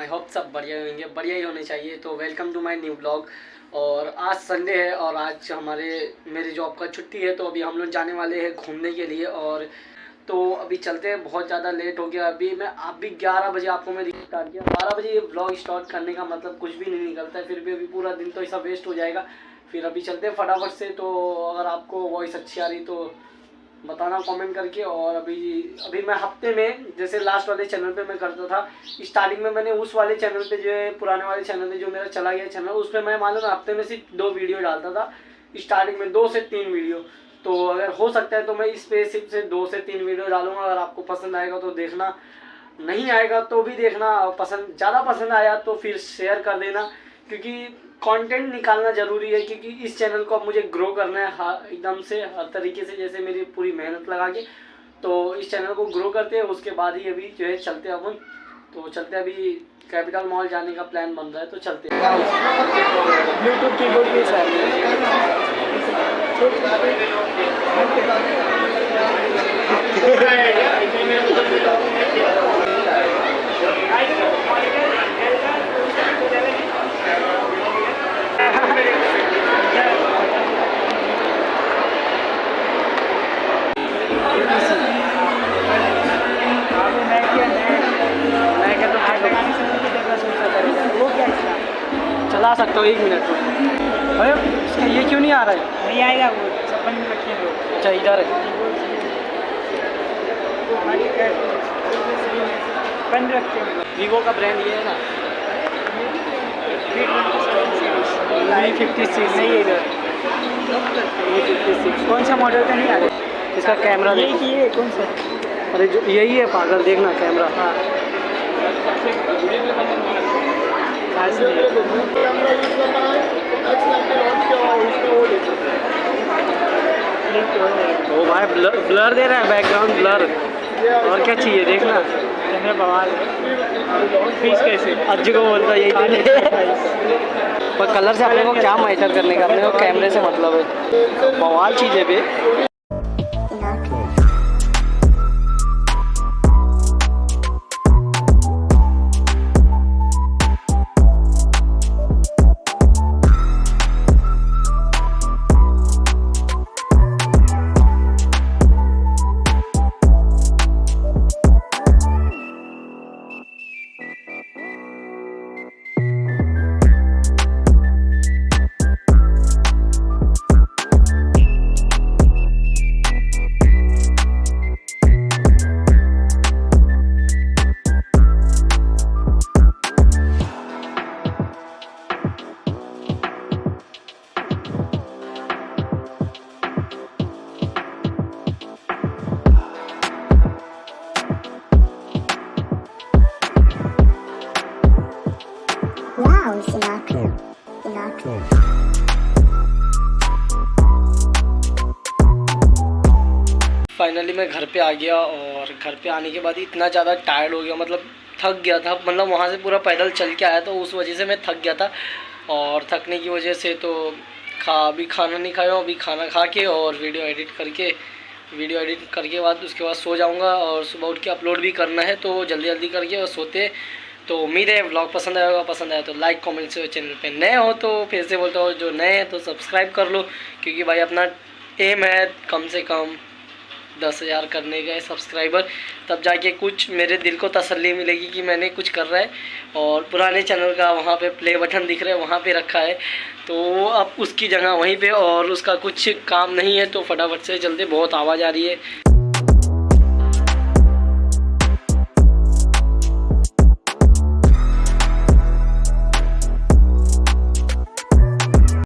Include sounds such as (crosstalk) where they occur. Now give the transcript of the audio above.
बढ़िया होंगे, बढ़िया ही होने चाहिए। तो welcome to my new blog और आज संडे है और आज हमारे, मेरी जॉब का छुट्टी है तो अभी हम लोग जाने वाले हैं घूमने के लिए और तो अभी चलते हैं, बहुत ज़्यादा लेट हो गया। अभी मैं अभी ग्यारह बजे आपको मैं स्टार्ट किया बारह बजे ये ब्लॉग स्टार्ट करने का मतलब कुछ भी नहीं निकलता है, फिर भी अभी पूरा दिन तो ऐसा वेस्ट हो जाएगा। फिर अभी चलते हैं फटाफट से तो अगर आपको वॉइस अच्छी आ रही तो बताना कमेंट करके और अभी अभी मैं हफ़्ते में, जैसे लास्ट वाले चैनल पे मैं करता था स्टार्टिंग में मैंने उस वाले चैनल पे जो है, पुराने वाले चैनल पे जो मेरा चला गया चैनल उस पर मैं मालूम हफ़्ते में सिर्फ़ दो वीडियो डालता था स्टार्टिंग में दो से तीन वीडियो तो अगर हो सकता है तो मैं इस पे सिर्फ़ से दो से तीन वीडियो डालूँगा, अगर आपको पसंद आएगा तो देखना, नहीं आएगा तो भी देखना पसंद, ज़्यादा पसंद आया तो फिर शेयर कर देना, क्योंकि कंटेंट निकालना ज़रूरी है क्योंकि इस चैनल को अब मुझे ग्रो करना है हर एकदम से हर तरीके से जैसे मेरी पूरी मेहनत लगा के। तो इस चैनल को ग्रो करते हैं उसके बाद ही अभी जो है चलते हैं अपन। तो चलते हैं अभी कैपिटल मॉल जाने का प्लान बन रहा है तो चलते हैं। कीबोर्ड के (laughs) (laughs) चला सकता हूँ एक मिनट। अरे इसका ये क्यों नहीं आ रहा है? नहीं आएगा वो छप्पन में रखिए अच्छा इधर है। बंद वीवो का ब्रांड ये है ना? वी फिफ्टी सिक्स नहीं इधर। वी फिफ्टी सिक्स कौन सा मॉडल का नहीं आ रहा इसका कैमरा ये है कौन सा? अरे जो यही है पागल देखना कैमरा हाँ। ओ भाई ब्लर ब्लर दे रहा है बैकग्राउंड ब्लर। और क्या चाहिए देखना। कैमरा बवाल। फ़ीस कैसे अज्जू को बोलता यही पर कलर से अपने को क्या मैटर करने का? अपने को कैमरे से मतलब है। बवाल चीज़ें भी फाइनली मैं घर पे आ गया और घर पे आने के बाद इतना ज़्यादा टायर्ड हो गया मतलब थक गया था। मतलब वहाँ से पूरा पैदल चल के आया तो उस वजह से मैं थक गया था। और थकने की वजह से तो खा, अभी खाना नहीं खाया, अभी खाना खा के और वीडियो एडिट करके वीडियो एडिट करके बाद उसके बाद सो जाऊँगा और सुबह उठ के अपलोड भी करना है तो जल्दी जल्दी करके और सोते तो उम्मीद है ब्लॉग पसंद आया होगा, पसंद आया तो लाइक कमेंट से चैनल पे नए हो तो फिर से बोलता हूँ, जो नए हैं तो सब्सक्राइब कर लो, क्योंकि भाई अपना एम है कम से कम दस हज़ार करने का सब्सक्राइबर तब जाके कुछ मेरे दिल को तसल्ली मिलेगी कि मैंने कुछ कर रहा है, और पुराने चैनल का वहाँ पे प्ले बटन दिख रहा है, वहाँ पे रखा है। तो अब उसकी जगह वहीं पे और उसका कुछ काम नहीं है तो फटाफट से जल्दी बहुत आवाज़ आ रही है।